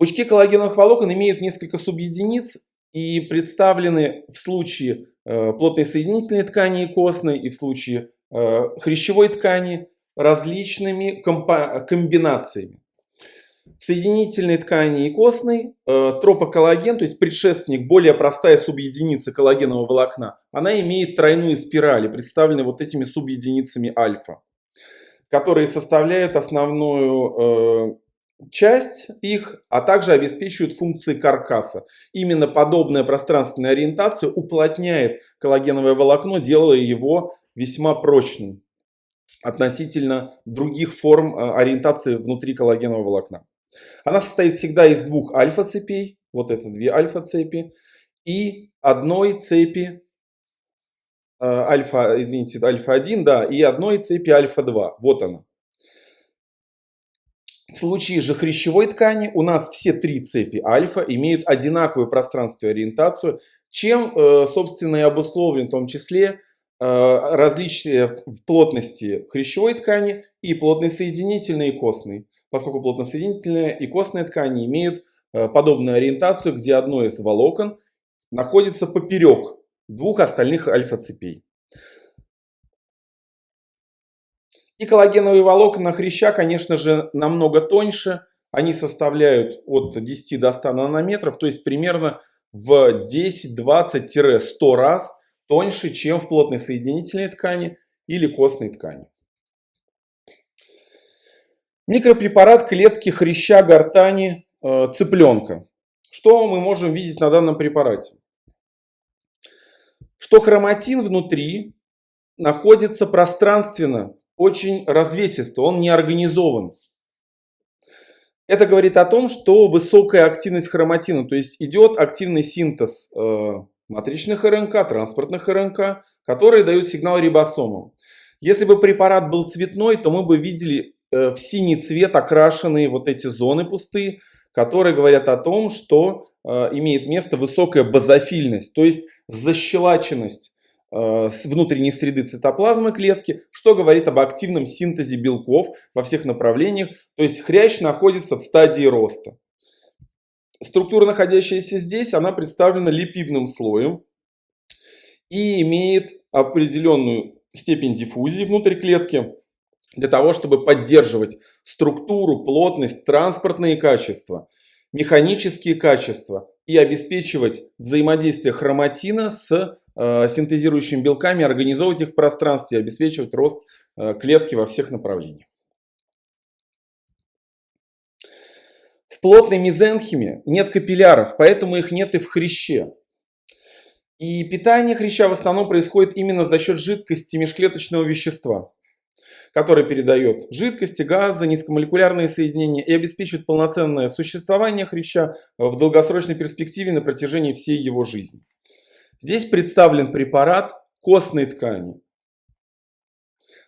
Пучки коллагеновых волокон имеют несколько субъединиц и представлены в случае э, плотной соединительной ткани и костной и в случае э, хрящевой ткани различными комбинациями. Соединительной ткани и костной э, тропоколлаген, то есть предшественник, более простая субъединица коллагенового волокна, она имеет тройную спираль, представлены вот этими субъединицами альфа, которые составляют основную часть их, а также обеспечивают функции каркаса. Именно подобная пространственная ориентация уплотняет коллагеновое волокно, делая его весьма прочным относительно других форм э, ориентации внутри коллагенового волокна. Она состоит всегда из двух альфа-цепей, вот это две альфа-цепи, и одной цепи э, альфа, извините, альфа-1, да, и одной цепи альфа-2. Вот она. В случае же хрящевой ткани у нас все три цепи альфа имеют одинаковую пространственную ориентацию, чем, э, собственно, и обусловлен в том числе Э, различия в плотности хрящевой ткани и плотной соединительной и костной, поскольку плотносоединительная и костная ткани имеют э, подобную ориентацию, где одно из волокон находится поперек двух остальных альфа-цепей. И коллагеновые волокна хряща, конечно же, намного тоньше. Они составляют от 10 до 100 нанометров, то есть примерно в 10-20-100 раз тоньше, чем в плотной соединительной ткани или костной ткани. Микропрепарат клетки хряща гортани э, цыпленка. Что мы можем видеть на данном препарате? Что хроматин внутри находится пространственно, очень развесисто, он не организован. Это говорит о том, что высокая активность хроматина, то есть идет активный синтез э, матричных РНК, транспортных РНК, которые дают сигнал рибосомам. Если бы препарат был цветной, то мы бы видели э, в синий цвет окрашенные вот эти зоны пустые, которые говорят о том, что э, имеет место высокая базофильность, то есть защелаченность внутренней среды цитоплазмы клетки, что говорит об активном синтезе белков во всех направлениях, то есть хрящ находится в стадии роста. Структура, находящаяся здесь, она представлена липидным слоем и имеет определенную степень диффузии внутрь клетки для того, чтобы поддерживать структуру, плотность, транспортные качества, механические качества и обеспечивать взаимодействие хроматина с э, синтезирующими белками, организовывать их в пространстве, обеспечивать рост э, клетки во всех направлениях. В плотной мезенхиме нет капилляров, поэтому их нет и в хряще. И питание хряща в основном происходит именно за счет жидкости межклеточного вещества, которое передает жидкости, газы, низкомолекулярные соединения и обеспечивает полноценное существование хряща в долгосрочной перспективе на протяжении всей его жизни. Здесь представлен препарат костной ткани,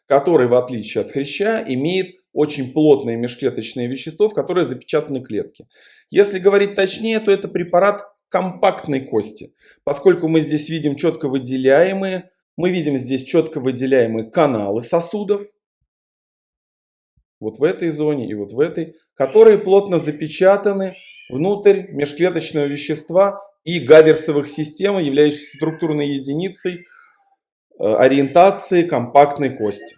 который, в отличие от хряща, имеет очень плотное межклеточное вещество, в которое запечатаны клетки. Если говорить точнее, то это препарат компактной кости, поскольку мы здесь видим четко выделяемые, мы видим здесь четко выделяемые каналы сосудов, вот в этой зоне и вот в этой, которые плотно запечатаны внутрь межклеточного вещества и гаверсовых систем, являющихся структурной единицей э, ориентации компактной кости.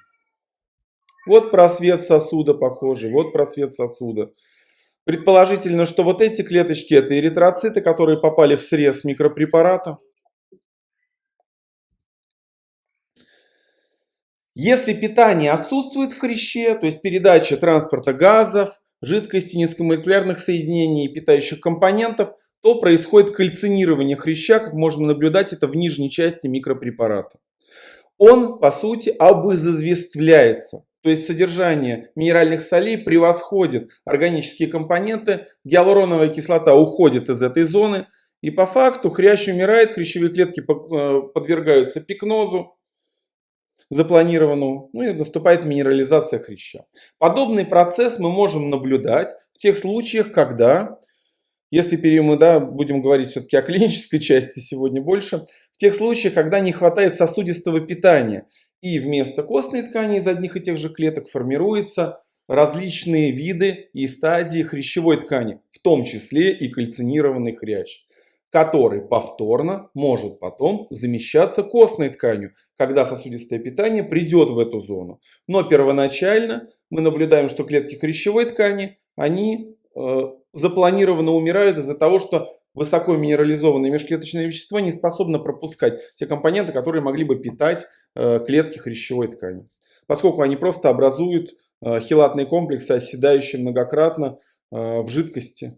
Вот просвет сосуда похожий, вот просвет сосуда. Предположительно, что вот эти клеточки это эритроциты, которые попали в срез микропрепарата. Если питание отсутствует в хряще, то есть передача транспорта газов, жидкости, низкомолекулярных соединений и питающих компонентов, то происходит кальцинирование хряща, как можно наблюдать это в нижней части микропрепарата. Он, по сути, обызазвествляется. То есть содержание минеральных солей превосходит органические компоненты, гиалуроновая кислота уходит из этой зоны, и по факту хрящ умирает, хрящевые клетки э, подвергаются пикнозу запланированному, ну и наступает минерализация хряща. Подобный процесс мы можем наблюдать в тех случаях, когда, если мы да, будем говорить все-таки о клинической части сегодня больше, в тех случаях, когда не хватает сосудистого питания, и вместо костной ткани из одних и тех же клеток формируется различные виды и стадии хрящевой ткани, в том числе и кальцинированный хрящ, который повторно может потом замещаться костной тканью, когда сосудистое питание придет в эту зону. Но первоначально мы наблюдаем, что клетки хрящевой ткани, они э, запланированно умирают из-за того, что высоко минерализованные межклеточные вещества не способны пропускать те компоненты, которые могли бы питать э, клетки хрящевой ткани. Поскольку они просто образуют э, хилатные комплексы, оседающие многократно э, в жидкости.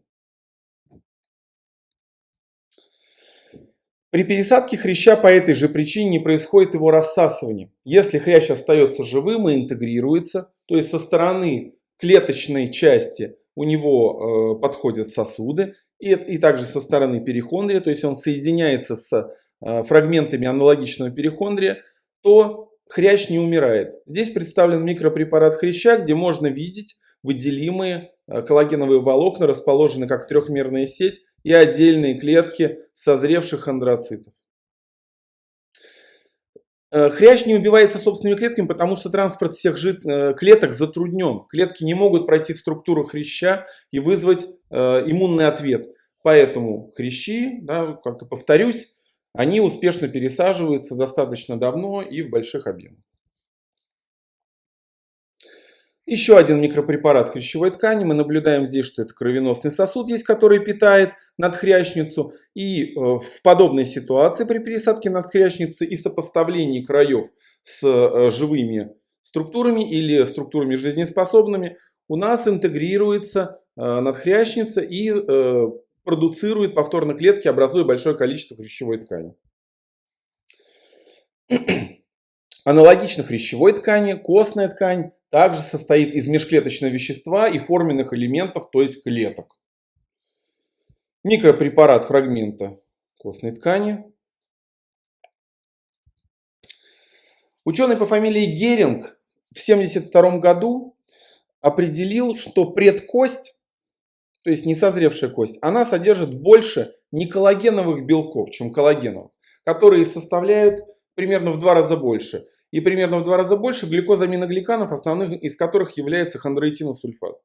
При пересадке хряща по этой же причине не происходит его рассасывание. Если хрящ остается живым и интегрируется, то есть со стороны клеточной части у него э, подходят сосуды, и, и также со стороны перихондрия, то есть он соединяется с э, фрагментами аналогичного перихондрия, то хрящ не умирает. Здесь представлен микропрепарат хряща, где можно видеть выделимые э, коллагеновые волокна, расположенные как трехмерная сеть, и отдельные клетки созревших андроцитов. Э, хрящ не убивается собственными клетками, потому что транспорт всех жид... Э, клеток затруднен. Клетки не могут пройти в структуру хряща и вызвать э, иммунный ответ. Поэтому хрящи, да, как и повторюсь, они успешно пересаживаются достаточно давно и в больших объемах. Еще один микропрепарат хрящевой ткани. Мы наблюдаем здесь, что это кровеносный сосуд есть, который питает надхрящницу. И э, в подобной ситуации при пересадке надхрящницы и сопоставлении краев с э, живыми структурами или структурами жизнеспособными у нас интегрируется э, надхрящница и продуцирует повторно клетки, образуя большое количество хрящевой ткани. Аналогично хрящевой ткани, костная ткань также состоит из межклеточного вещества и форменных элементов, то есть клеток. Микропрепарат фрагмента костной ткани. Ученый по фамилии Геринг в 1972 году определил, что предкость, то есть несозревшая кость, она содержит больше не коллагеновых белков, чем коллагеновых, которые составляют примерно в два раза больше – и примерно в два раза больше глюкозаминогликанов, основных из которых является хондроитиносульфат.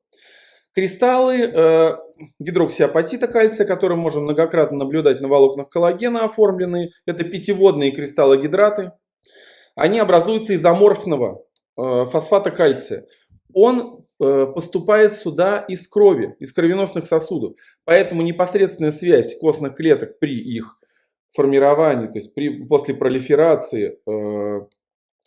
Кристаллы э, гидроксиапатита кальция, которые можем многократно наблюдать на волокнах коллагена оформленные, это пятиводные кристаллогидраты. Они образуются из аморфного э, фосфата кальция. Он э, поступает сюда из крови, из кровеносных сосудов. Поэтому непосредственная связь костных клеток при их формировании, то есть при, после пролиферации э,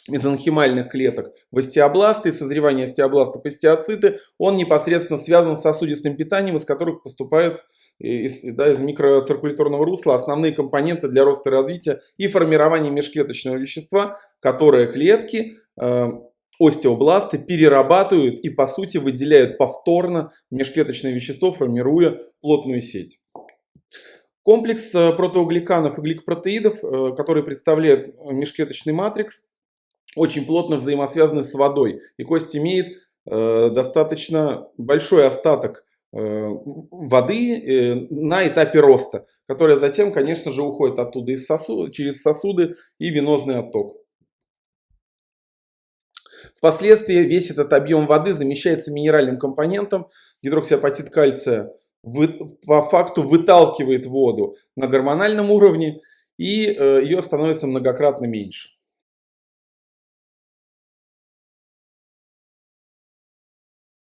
мезонхимальных клеток в остеобласты, созревание остеобластов остеоциты, он непосредственно связан с сосудистым питанием, из которых поступают из, да, из микроциркуляторного русла основные компоненты для роста и развития и формирования межклеточного вещества, которые клетки, э, остеобласты перерабатывают и по сути выделяют повторно межклеточное вещество, формируя плотную сеть. Комплекс э, протеогликанов и гликопротеидов, э, который представляет межклеточный матрикс, очень плотно взаимосвязаны с водой. И кость имеет э, достаточно большой остаток э, воды э, на этапе роста, которая затем, конечно же, уходит оттуда из сосуд, через сосуды и венозный отток. Впоследствии весь этот объем воды замещается минеральным компонентом. Гидроксиапатит кальция вы, по факту выталкивает воду на гормональном уровне и э, ее становится многократно меньше.